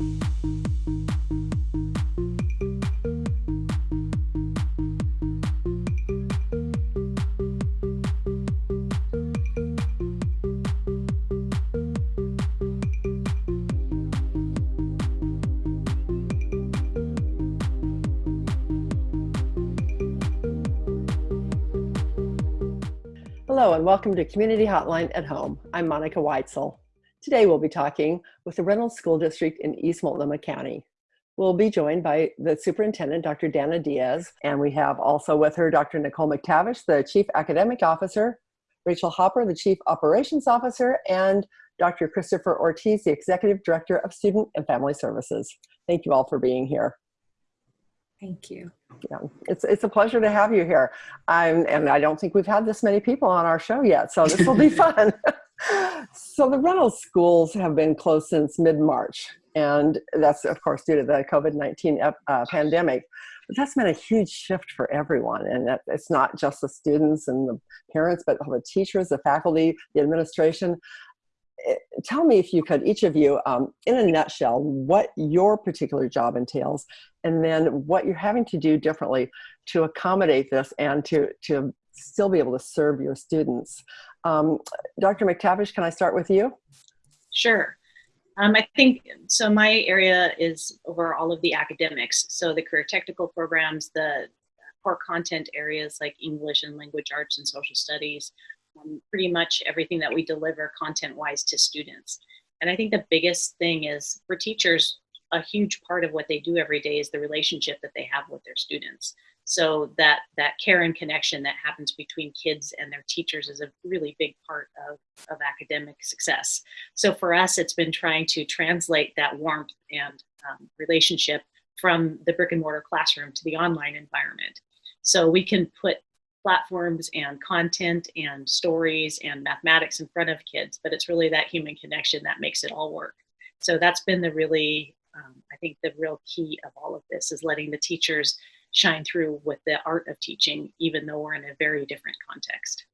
Hello and welcome to Community Hotline at Home. I'm Monica Weitzel. Today we'll be talking with the Reynolds School District in East Multnomah County. We'll be joined by the Superintendent, Dr. Danna Diaz, and we have also with her Dr. Nicole McTavish, the Chief Academic Officer, Rachel Hopper, the Chief Operations Officer, and Dr. Christopher Ortiz, the Executive Director of Student and Family Services. Thank you all for being here. Thank you. Yeah, it's it's a pleasure to have you here. I'm, and I don't think we've had this many people on our show yet, so this will be fun. so the Reynolds schools have been closed since mid-March, and that's of course due to the COVID-19 uh, pandemic. But that's been a huge shift for everyone, and it's not just the students and the parents, but all the teachers, the faculty, the administration. Eh, tell me if you could, each of you, um, in a nutshell, what your particular job entails, and then what you're having to do differently to accommodate this and to, to still be able to serve your students. Um, Dr. McTavish, can I start with you? Sure. Um, I think, so my area is over all of the academics. So the career technical programs, the core content areas like English and language arts and social studies, um, pretty much everything that we deliver content wise to students. And I think the biggest thing is for teachers, a huge part of what they do every day is the relationship that they have with their students. So that that care and connection that happens between kids and their teachers is a really big part of, of academic success. So for us, it's been trying to translate that warmth and um, relationship from the brick and mortar classroom to the online environment. So we can put platforms and content and stories and mathematics in front of kids, but it's really that human connection that makes it all work. So that's been the really, um, I think the real key of all of this is letting the teachers shine through with the art of teaching, even though we're in a very different context.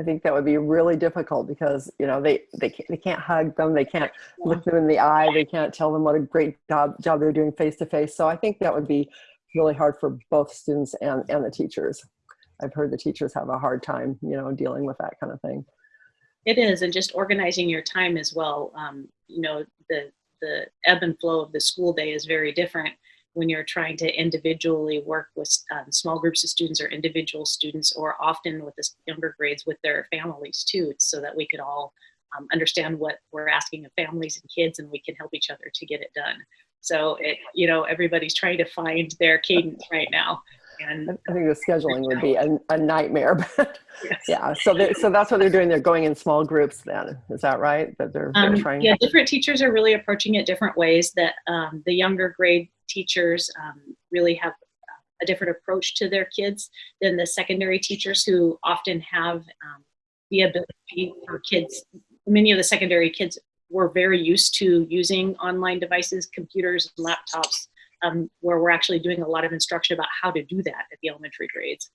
I think that would be really difficult because you know they they can't, they can't hug them, they can't look them in the eye, they can't tell them what a great job job they're doing face to face. So I think that would be really hard for both students and and the teachers. I've heard the teachers have a hard time, you know, dealing with that kind of thing. It is, and just organizing your time as well. Um, you know, the the ebb and flow of the school day is very different when you're trying to individually work with um, small groups of students or individual students, or often with the younger grades with their families too, so that we could all um, understand what we're asking of families and kids, and we can help each other to get it done. So it, you know, everybody's trying to find their cadence right now. And I think the scheduling would be a, a nightmare, but yes. yeah. So so that's what they're doing. They're going in small groups. Then is that right? That they're, they're um, trying. Yeah, different teachers are really approaching it different ways. That um, the younger grade teachers um, really have a different approach to their kids than the secondary teachers who often have um, the ability for kids. Many of the secondary kids were very used to using online devices, computers, laptops, um, where we're actually doing a lot of instruction about how to do that at the elementary grades.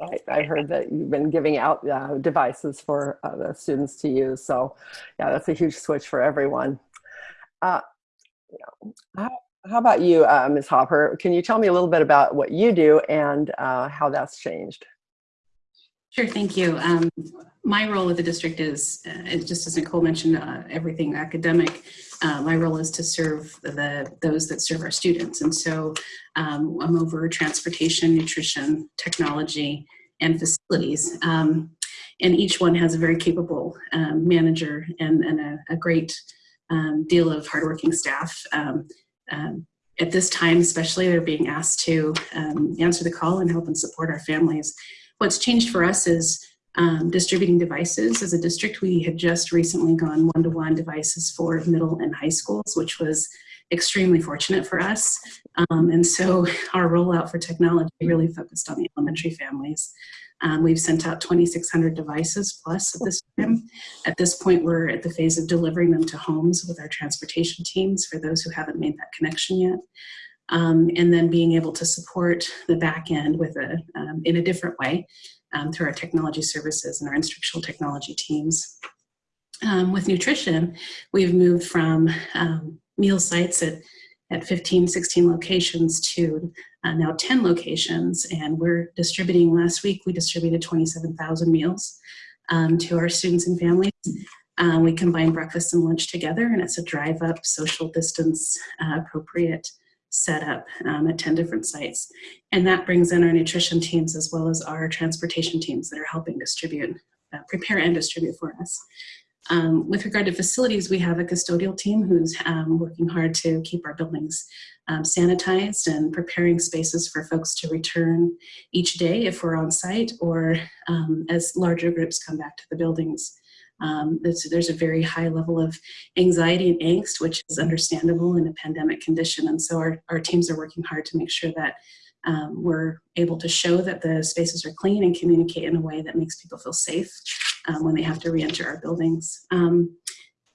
I, I heard that you've been giving out uh, devices for uh, the students to use. So yeah, that's a huge switch for everyone. Uh, you know, how, how, about you, uh, Ms. Hopper? Can you tell me a little bit about what you do and uh, how that's changed? Sure, thank you. Um, my role with the district is, uh, just as Nicole mentioned, uh, everything academic. Uh, my role is to serve the those that serve our students, and so um, I'm over transportation, nutrition, technology, and facilities. Um, and each one has a very capable um, manager and, and a, a great um, deal of hardworking staff. Um, at this time, especially, they're being asked to answer the call and help and support our families What's changed for us is um, distributing devices. As a district, we had just recently gone one-to-one -one devices for middle and high schools, which was extremely fortunate for us. Um, and so our rollout for technology really focused on the elementary families. Um, we've sent out 2,600 devices plus at this time. At this point, we're at the phase of delivering them to homes with our transportation teams for those who haven't made that connection yet um, and then being able to support the back end with a, um, in a different way um, through our technology services and our instructional technology teams. um, with nutrition, we've moved from um, meal sites at, at 15, 16 locations to uh, now 10 locations. And we're distributing, last week we distributed 27,000 meals um, to our students and families. Uh, we combine breakfast and lunch together and it's a drive up social distance uh, appropriate setup um, at 10 different sites. And that brings in our nutrition teams as well as our transportation teams that are helping distribute, uh, prepare and distribute for us. Um, with regard to facilities, we have a custodial team who's um, working hard to keep our buildings um, sanitized and preparing spaces for folks to return each day if we're on site or um, as larger groups come back to the buildings. Um, there's, there's, a very high level of anxiety and angst, which is understandable in a pandemic condition. And so our, our teams are working hard to make sure that um, we're able to show that the spaces are clean and communicate in a way that makes people feel safe um, when they have to re-enter our buildings. Um,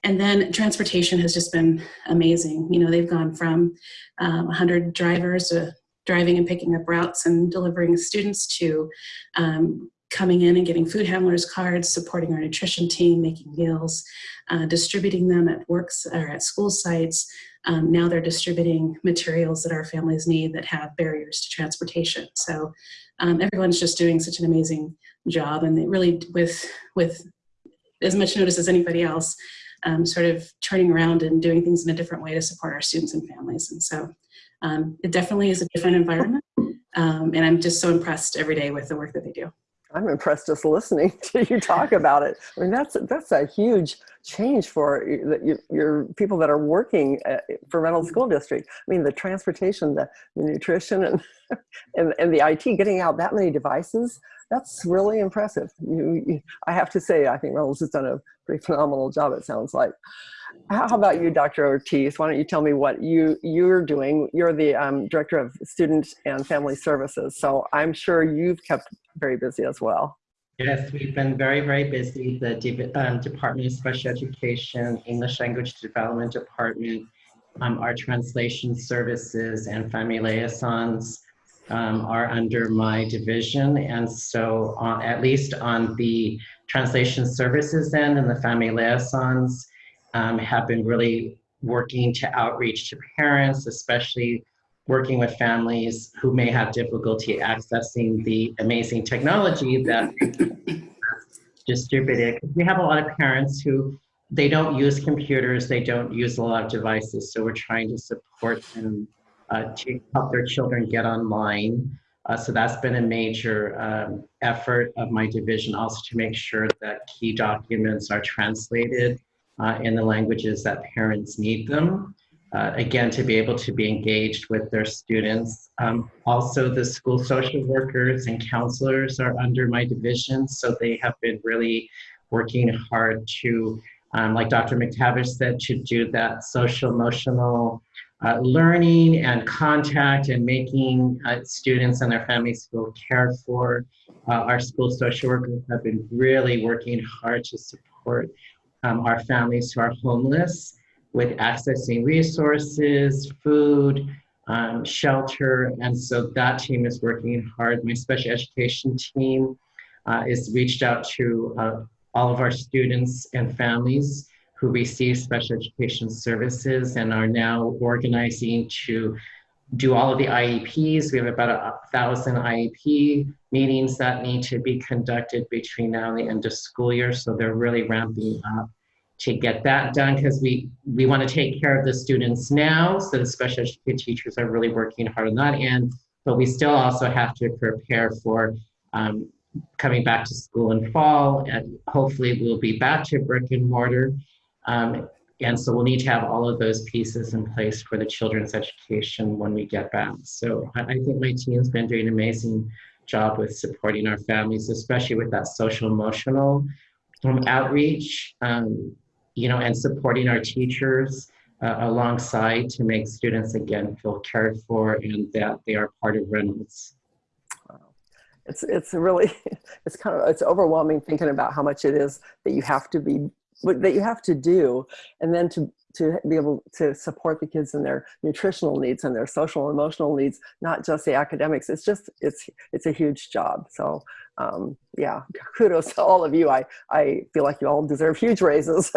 and then transportation has just been amazing. You know, they've gone from um, 100 drivers to driving and picking up routes and delivering students to um, coming in and getting food handlers cards, supporting our nutrition team, making meals, uh, distributing them at works or at school sites. Um, now they're distributing materials that our families need that have barriers to transportation. So um, everyone's just doing such an amazing job and really with with as much notice as anybody else um, sort of turning around and doing things in a different way to support our students and families and so um, it definitely is a different environment um, and I'm just so impressed every day with the work that they do. I'm impressed just listening to you talk about it. I mean, that's that's a huge change for your, your people that are working at, for Reynolds School District. I mean, the transportation, the, the nutrition, and, and and the IT, getting out that many devices that's really impressive. You, you, I have to say, I think Reynolds has done a pretty phenomenal job, it sounds like. How about you, Dr. Ortiz? Why don't you tell me what you, you're doing? You're the um, Director of Student and Family Services, so I'm sure you've kept very busy as well. Yes, we've been very, very busy. The De um, Department of Special Education, English Language Development Department, um, our translation services and family liaisons, um, are under my division. And so on, at least on the translation services end and the family liaisons um, have been really working to outreach to parents, especially working with families who may have difficulty accessing the amazing technology that distributed. We have a lot of parents who they don't use computers, they don't use a lot of devices, so we're trying to support them uh, to help their children get online. Uh, so that's been a major um, effort of my division also to make sure that key documents are translated uh, in the languages that parents need them. Uh, again, to be able to be engaged with their students. Um, also, the school social workers and counselors are under my division, so they have been really working hard to, um, like Dr. McTavish said, to do that social emotional uh, learning and contact and making uh, students and their families feel cared for. Uh, our school social workers have been really working hard to support um, our families who are homeless with accessing resources, food, um, shelter, and so that team is working hard. My special education team uh, is reached out to uh, all of our students and families who receive special education services and are now organizing to do all of the IEPs. We have about a thousand IEP meetings that need to be conducted between now and the end of school year. So they're really ramping up to get that done because we, we want to take care of the students now. So the special education teachers are really working hard on that end, but we still also have to prepare for um, coming back to school in fall and hopefully we'll be back to brick and mortar um, and so we'll need to have all of those pieces in place for the children's education when we get back. So I, think my team's been doing an amazing job with supporting our families, especially with that social emotional um, outreach, um, you know, and supporting our teachers uh, alongside to make students again feel cared for and that they are part of Reynolds. It's, it's really, it's kind of, it's overwhelming thinking about how much it is that you have to be that you have to do and then to to be able to support the kids in their nutritional needs and their social and emotional needs not just the academics. It's just it's it's a huge job. So um, yeah, kudos to all of you. I, I feel like you all deserve huge raises.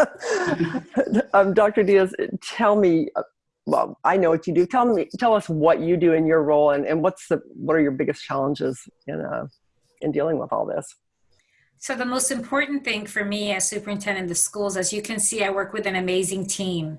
um, Dr. Diaz, tell me, uh, well, I know what you do. Tell me, tell us what you do in your role and, and what's the, what are your biggest challenges in, uh, in dealing with all this? So the most important thing for me as superintendent of schools, as you can see, I work with an amazing team.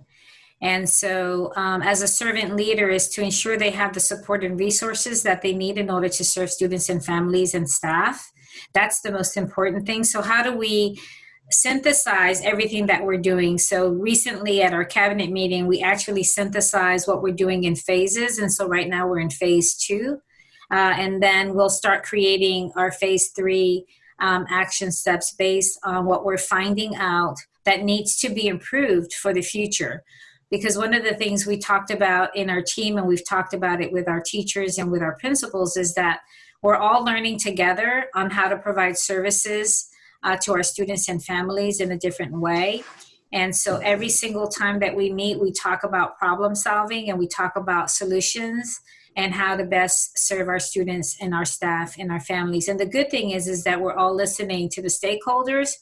And so um, as a servant leader is to ensure they have the support and resources that they need in order to serve students and families and staff. That's the most important thing. So how do we synthesize everything that we're doing? So recently at our cabinet meeting, we actually synthesized what we're doing in phases. And so right now we're in phase two. Uh, and then we'll start creating our phase three um, action steps based on what we're finding out that needs to be improved for the future because one of the things we talked about in our team and we've talked about it with our teachers and with our principals is that we're all learning together on how to provide services uh, to our students and families in a different way. And so every single time that we meet we talk about problem solving and we talk about solutions and how to best serve our students and our staff and our families. And the good thing is is that we're all listening to the stakeholders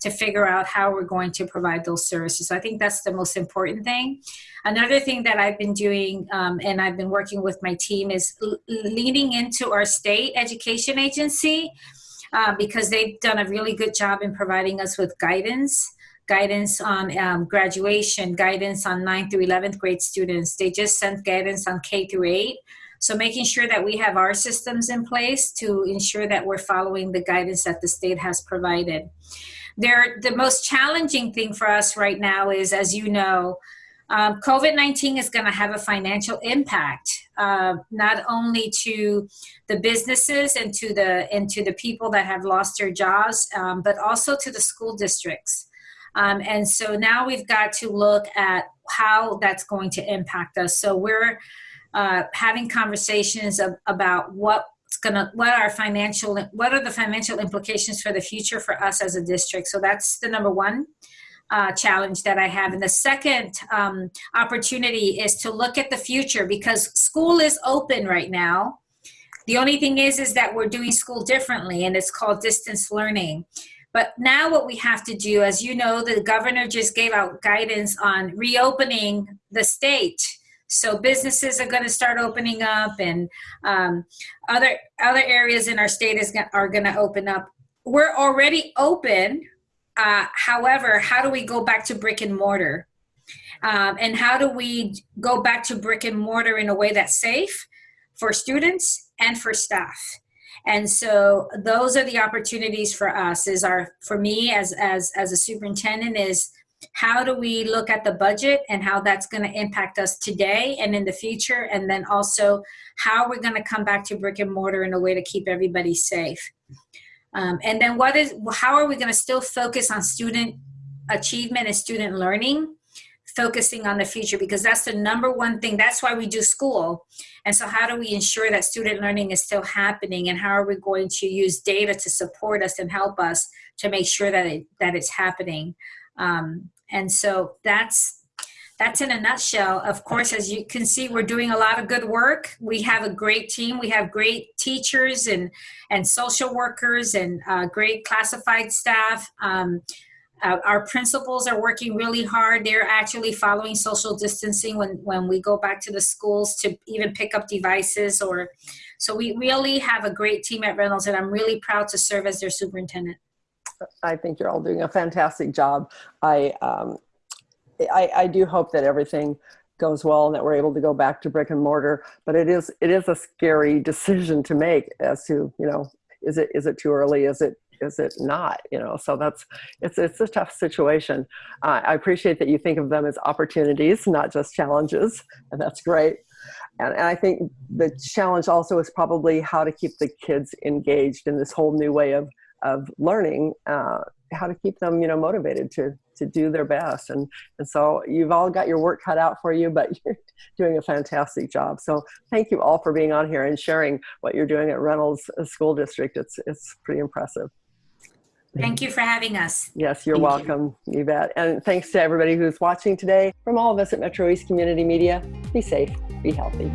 to figure out how we're going to provide those services. So I think that's the most important thing. Another thing that I've been doing um, and I've been working with my team is leaning into our state education agency uh, because they've done a really good job in providing us with guidance guidance on um, graduation, guidance on 9th through 11th grade students. They just sent guidance on K through 8. So making sure that we have our systems in place to ensure that we're following the guidance that the state has provided there the most challenging thing for us right now is as you know um, covid-19 is going to have a financial impact uh, not only to the businesses and to the and to the people that have lost their jobs um, but also to the school districts. Um, and so now we've got to look at how that's going to impact us. So we're uh, having conversations of, about what it's gonna what are financial what are the financial implications for the future for us as a district? So that's the number one uh, challenge that i have. And the second um, opportunity is to look at the future because school is open right now. The only thing is is that we're doing school differently and it's called distance learning. But now what we have to do as you know the governor just gave out guidance on reopening the state so businesses are going to start opening up, and um, other other areas in our state is are going to open up. We're already open. Uh, however, how do we go back to brick and mortar? Um, and how do we go back to brick and mortar in a way that's safe for students and for staff? and so those are the opportunities for us is our for me as as as a superintendent is how do we look at the budget and how that's going to impact us today and in the future? And then also how are we're going to come back to brick and mortar in a way to keep everybody safe. Um, and then what is how are we going to still focus on student achievement and student learning? Focusing on the future because that's the number one thing. That's why we do school. And so how do we ensure that student learning is still happening? And how are we going to use data to support us and help us to make sure that it, that it's happening um, and so that's that's in a nutshell. Of course, as you can see, we're doing a lot of good work. We have a great team. We have great teachers and and social workers and uh, great classified staff. Um, uh, our principals are working really hard. They're actually following social distancing when, when we go back to the schools to even pick up devices or so we really have a great team at Reynolds and I'm really proud to serve as their superintendent. I think you're all doing a fantastic job. I, um, I, I do hope that everything goes well and that we're able to go back to brick and mortar. But it is it is a scary decision to make as to you know is it is it too early? Is it is it not? You know, so that's it's it's a tough situation. Uh, I appreciate that you think of them as opportunities, not just challenges, and that's great. And, and I think the challenge also is probably how to keep the kids engaged in this whole new way of of learning uh, how to keep them you know motivated to to do their best and and so you've all got your work cut out for you but you're doing a fantastic job so thank you all for being on here and sharing what you're doing at reynolds school district it's it's pretty impressive Thank you for having us. Yes, you're Thank welcome. You. you bet. And thanks to everybody who's watching today. From all of us at Metro East Community Media, be safe, be healthy.